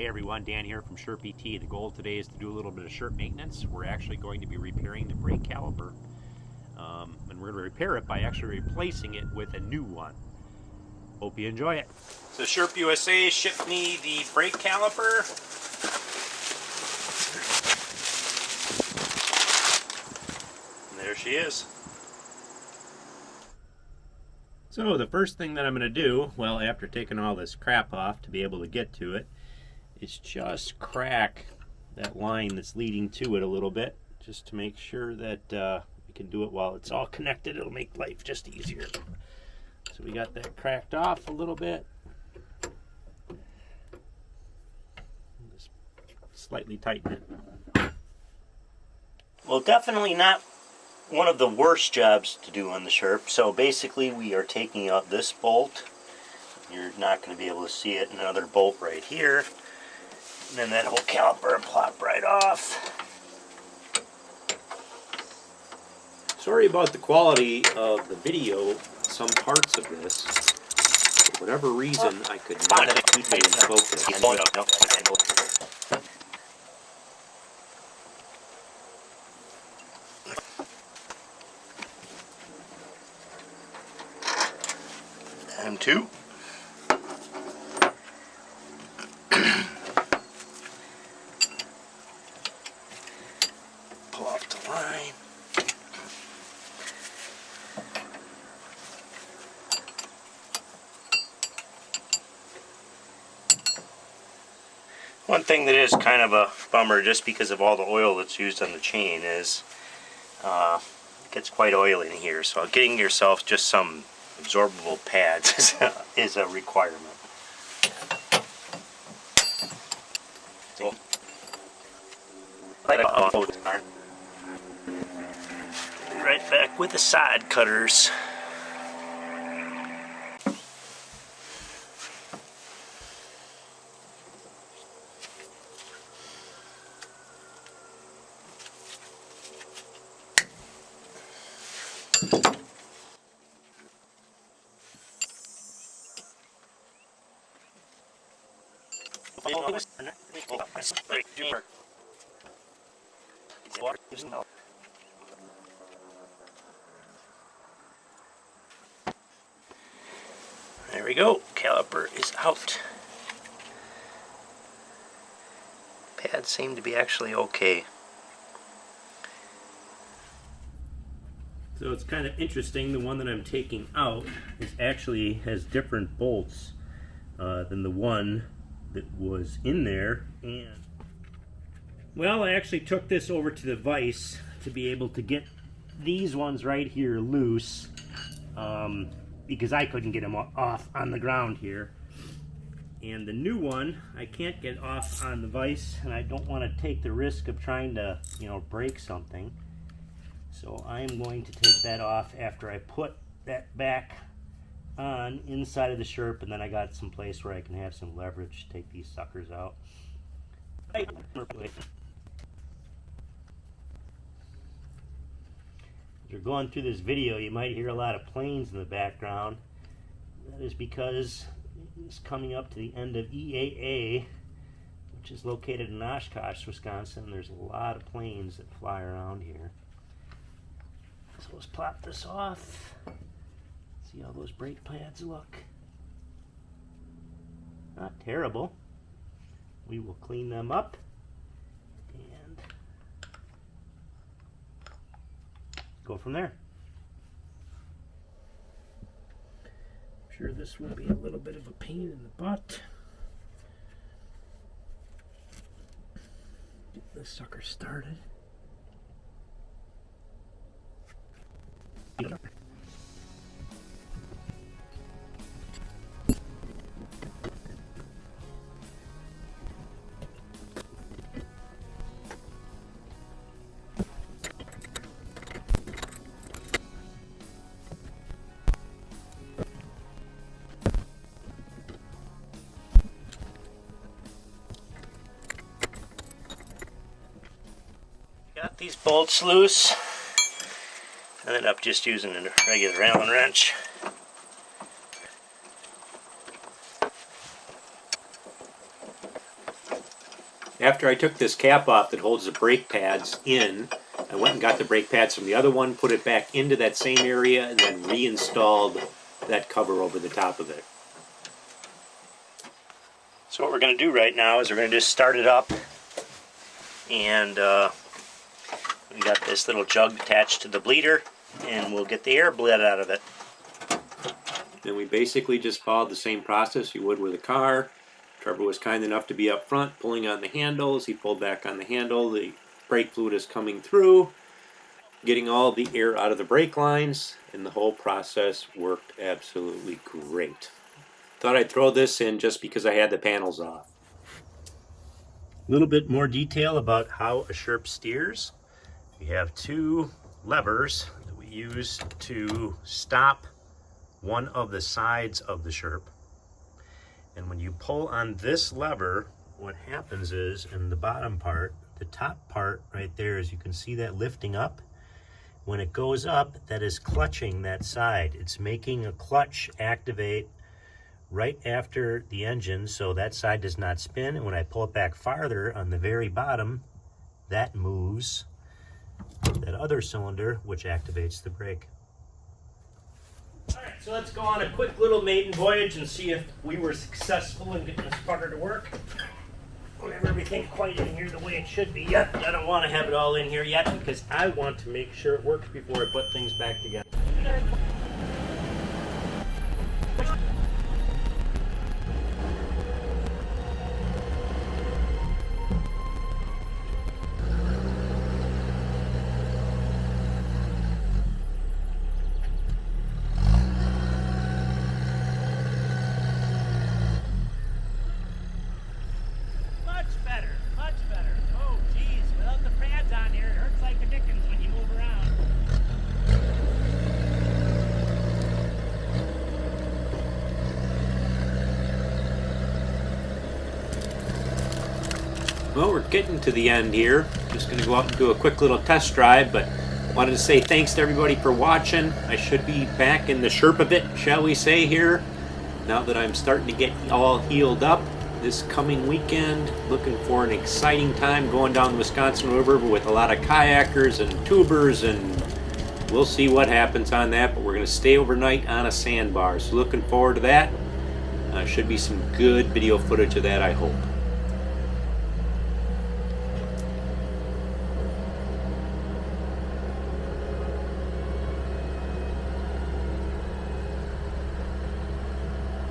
Hey everyone, Dan here from Sherp ET. The goal today is to do a little bit of Sherp maintenance. We're actually going to be repairing the brake caliper. Um, and we're going to repair it by actually replacing it with a new one. Hope you enjoy it. So Sherp USA shipped me the brake caliper. And there she is. So the first thing that I'm going to do, well after taking all this crap off to be able to get to it, is just crack that line that's leading to it a little bit just to make sure that uh, we can do it while it's all connected. It'll make life just easier. So we got that cracked off a little bit. Just slightly tighten it. Well, definitely not one of the worst jobs to do on the Sherp. So basically we are taking out this bolt. You're not going to be able to see it. Another bolt right here. And then that whole caliper and plop right off. Sorry about the quality of the video, some parts of this. For whatever reason, I could not keep it in focus. And two. One thing that is kind of a bummer just because of all the oil that's used on the chain is uh, it gets quite oily in here so getting yourself just some absorbable pads is a, is a requirement. Right back with the side cutters. There we go, caliper is out. Pads seem to be actually okay. So it's kind of interesting, the one that I'm taking out is actually has different bolts uh, than the one that was in there. And Well, I actually took this over to the vise to be able to get these ones right here loose um, because I couldn't get them off on the ground here. And the new one, I can't get off on the vise and I don't want to take the risk of trying to, you know, break something. So I'm going to take that off after I put that back on inside of the Sherp and then I got some place where I can have some leverage to take these suckers out. As you're going through this video you might hear a lot of planes in the background. That is because it's coming up to the end of EAA which is located in Oshkosh, Wisconsin. There's a lot of planes that fly around here. So let's plop this off. See how those brake pads look? Not terrible. We will clean them up and go from there. I'm sure this will be a little bit of a pain in the butt. Get this sucker started. These bolts loose. I ended up just using a regular Allen wrench. After I took this cap off that holds the brake pads in, I went and got the brake pads from the other one, put it back into that same area, and then reinstalled that cover over the top of it. So what we're going to do right now is we're going to just start it up and uh, we got this little jug attached to the bleeder and we'll get the air bled out of it. Then we basically just followed the same process you would with a car. Trevor was kind enough to be up front, pulling on the handles. He pulled back on the handle. The brake fluid is coming through, getting all the air out of the brake lines, and the whole process worked absolutely great. Thought I'd throw this in just because I had the panels off. A little bit more detail about how a Sherp steers. We have two levers that we use to stop one of the sides of the Sherp. And when you pull on this lever, what happens is in the bottom part, the top part right there, as you can see that lifting up, when it goes up, that is clutching that side. It's making a clutch activate right after the engine so that side does not spin. And when I pull it back farther on the very bottom, that moves that other cylinder, which activates the brake. All right, so let's go on a quick little maiden voyage and see if we were successful in getting this putter to work. We have everything quite in here the way it should be yet. I don't want to have it all in here yet because I want to make sure it works before I put things back together. Well, we're getting to the end here. Just going to go out and do a quick little test drive, but wanted to say thanks to everybody for watching. I should be back in the Sherp a bit, shall we say, here, now that I'm starting to get all healed up this coming weekend. Looking for an exciting time going down the Wisconsin River with a lot of kayakers and tubers, and we'll see what happens on that, but we're going to stay overnight on a sandbar. So looking forward to that. Uh, should be some good video footage of that, I hope.